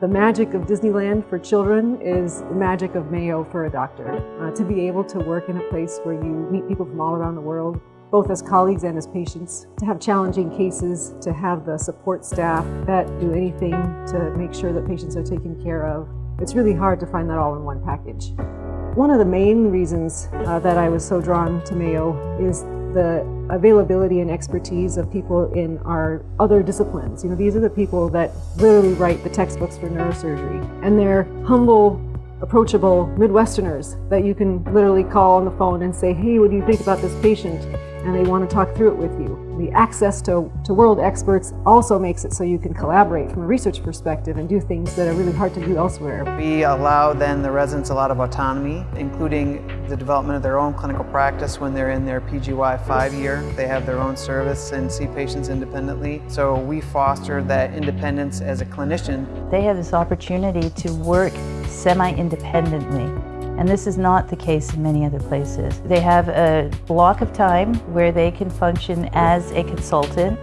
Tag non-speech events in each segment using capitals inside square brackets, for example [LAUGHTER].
The magic of Disneyland for children is the magic of Mayo for a doctor. Uh, to be able to work in a place where you meet people from all around the world, both as colleagues and as patients, to have challenging cases, to have the support staff that do anything to make sure that patients are taken care of. It's really hard to find that all in one package. One of the main reasons uh, that I was so drawn to Mayo is the availability and expertise of people in our other disciplines. You know, these are the people that literally write the textbooks for neurosurgery. And they're humble, approachable Midwesterners that you can literally call on the phone and say, hey, what do you think about this patient? And they want to talk through it with you the access to, to world experts also makes it so you can collaborate from a research perspective and do things that are really hard to do elsewhere. We allow then the residents a lot of autonomy, including the development of their own clinical practice when they're in their PGY five year. They have their own service and see patients independently. So we foster that independence as a clinician. They have this opportunity to work semi-independently and this is not the case in many other places. They have a block of time where they can function as a consultant.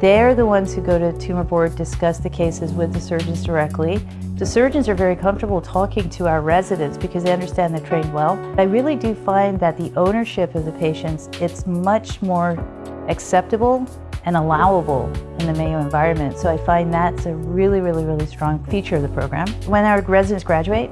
They're the ones who go to tumor board, discuss the cases with the surgeons directly. The surgeons are very comfortable talking to our residents because they understand they're trained well. I really do find that the ownership of the patients, it's much more acceptable and allowable in the Mayo environment. So I find that's a really, really, really strong feature of the program. When our residents graduate,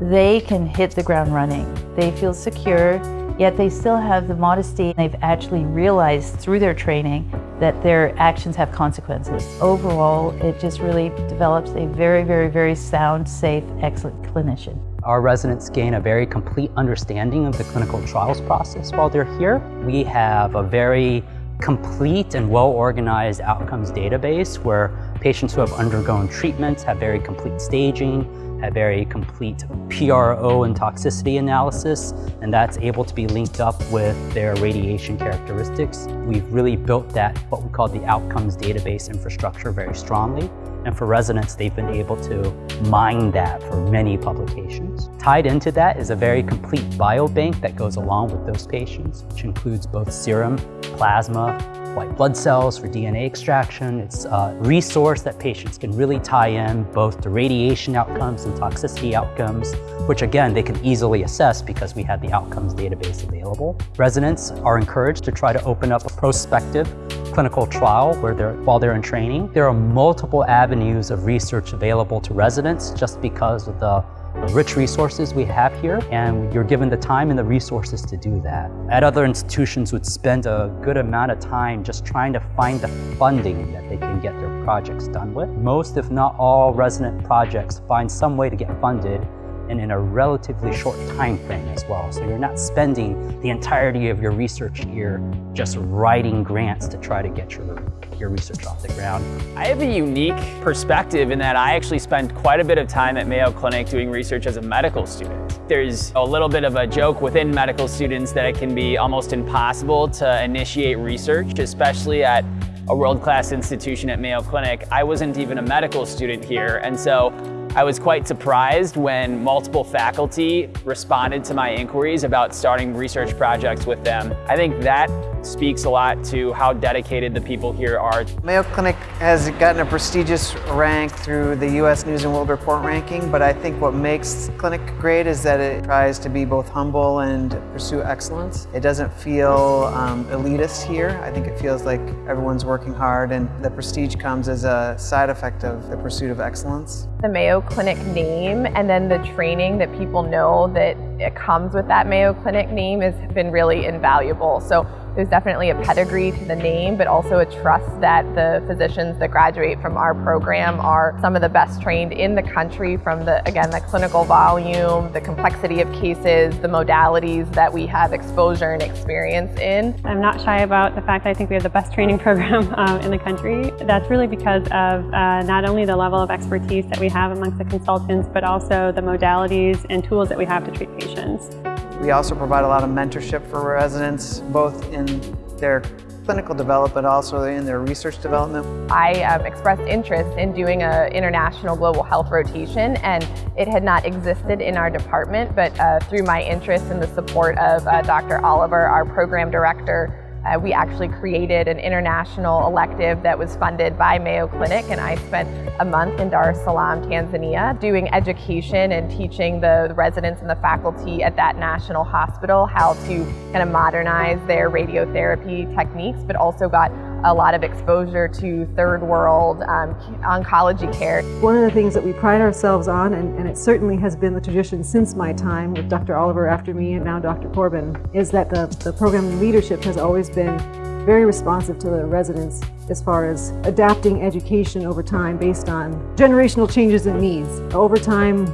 they can hit the ground running. They feel secure, yet they still have the modesty. They've actually realized through their training that their actions have consequences. Overall, it just really develops a very, very, very sound, safe, excellent clinician. Our residents gain a very complete understanding of the clinical trials process while they're here. We have a very complete and well-organized outcomes database where patients who have undergone treatments have very complete staging, have very complete PRO and toxicity analysis, and that's able to be linked up with their radiation characteristics. We've really built that, what we call the outcomes database infrastructure very strongly. And for residents, they've been able to mine that for many publications. Tied into that is a very complete biobank that goes along with those patients, which includes both serum, plasma, white blood cells for DNA extraction. It's a resource that patients can really tie in both to radiation outcomes and toxicity outcomes, which again, they can easily assess because we have the outcomes database available. Residents are encouraged to try to open up a prospective clinical trial where they're, while they're in training. There are multiple avenues of research available to residents just because of the rich resources we have here and you're given the time and the resources to do that. At other institutions would spend a good amount of time just trying to find the funding that they can get their projects done with. Most, if not all, resident projects find some way to get funded and in a relatively short time frame as well. So you're not spending the entirety of your research year just writing grants to try to get your, your research off the ground. I have a unique perspective in that I actually spent quite a bit of time at Mayo Clinic doing research as a medical student. There's a little bit of a joke within medical students that it can be almost impossible to initiate research, especially at a world-class institution at Mayo Clinic. I wasn't even a medical student here, and so I was quite surprised when multiple faculty responded to my inquiries about starting research projects with them. I think that speaks a lot to how dedicated the people here are. Mayo Clinic has gotten a prestigious rank through the U.S. News and World Report ranking, but I think what makes Clinic great is that it tries to be both humble and pursue excellence. It doesn't feel um, elitist here. I think it feels like everyone's working hard and the prestige comes as a side effect of the pursuit of excellence. The Mayo Clinic name and then the training that people know that it comes with that Mayo Clinic name has been really invaluable. So there's definitely a pedigree to the name, but also a trust that the physicians that graduate from our program are some of the best trained in the country from the, again, the clinical volume, the complexity of cases, the modalities that we have exposure and experience in. I'm not shy about the fact that I think we have the best training [LAUGHS] program um, in the country. That's really because of uh, not only the level of expertise that we have amongst the consultants, but also the modalities and tools that we have to treat patients. We also provide a lot of mentorship for residents, both in their clinical development, also in their research development. I um, expressed interest in doing an international global health rotation and it had not existed in our department, but uh, through my interest and the support of uh, Dr. Oliver, our program director, Uh, we actually created an international elective that was funded by Mayo Clinic and I spent a month in Dar es Salaam, Tanzania, doing education and teaching the residents and the faculty at that national hospital how to kind of modernize their radiotherapy techniques, but also got a lot of exposure to third world um, oncology care. One of the things that we pride ourselves on, and, and, it certainly has been the tradition since my time with Dr. Oliver after me and now Dr. Corbin, is that the, the program leadership has always been very responsive to the residents as far as adapting education over time based on generational changes and needs. Over time,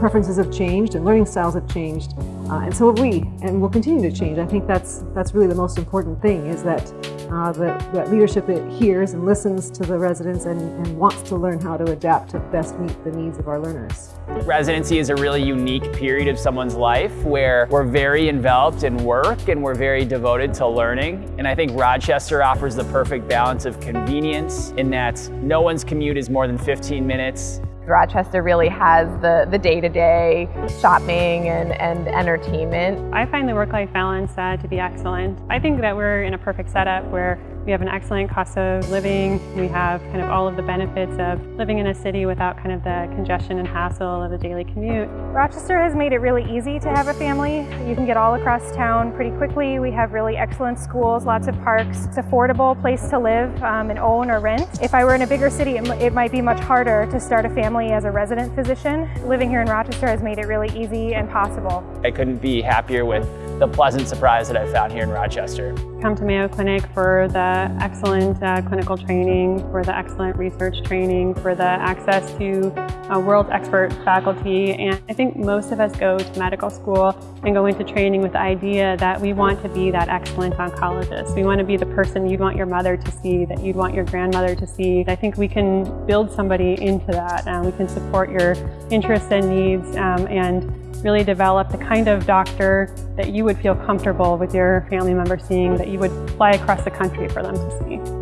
preferences have changed and learning styles have changed, uh, and so have we, and we'll continue to change. I think that's that's really the most important thing is that uh, that, that leadership it hears and listens to the residents and, and wants to learn how to adapt to best meet the needs of our learners. Residency is a really unique period of someone's life where we're very enveloped in work and we're very devoted to learning. And I think Rochester offers the perfect balance of convenience in that no one's commute is more than 15 minutes. Rochester really has the, the day-to-day -day shopping and, and entertainment. I find the work-life balance uh, to be excellent. I think that we're in a perfect setup where we have an excellent cost of living. We have kind of all of the benefits of living in a city without kind of the congestion and hassle of a daily commute. Rochester has made it really easy to have a family. You can get all across town pretty quickly. We have really excellent schools, lots of parks. It's affordable place to live um, and own or rent. If I were in a bigger city, it, it might be much harder to start a family as a resident physician. Living here in Rochester has made it really easy and possible. I couldn't be happier with the pleasant surprise that I found here in Rochester. Come to Mayo Clinic for the excellent uh, clinical training, for the excellent research training, for the access to uh, world expert faculty. And I think most of us go to medical school and go into training with the idea that we want to be that excellent oncologist. We want to be the person you'd want your mother to see, that you'd want your grandmother to see. I think we can build somebody into that. and we can support your interests and needs um, and really develop the kind of doctor that you would feel comfortable with your family member seeing, that you would fly across the country for them to see.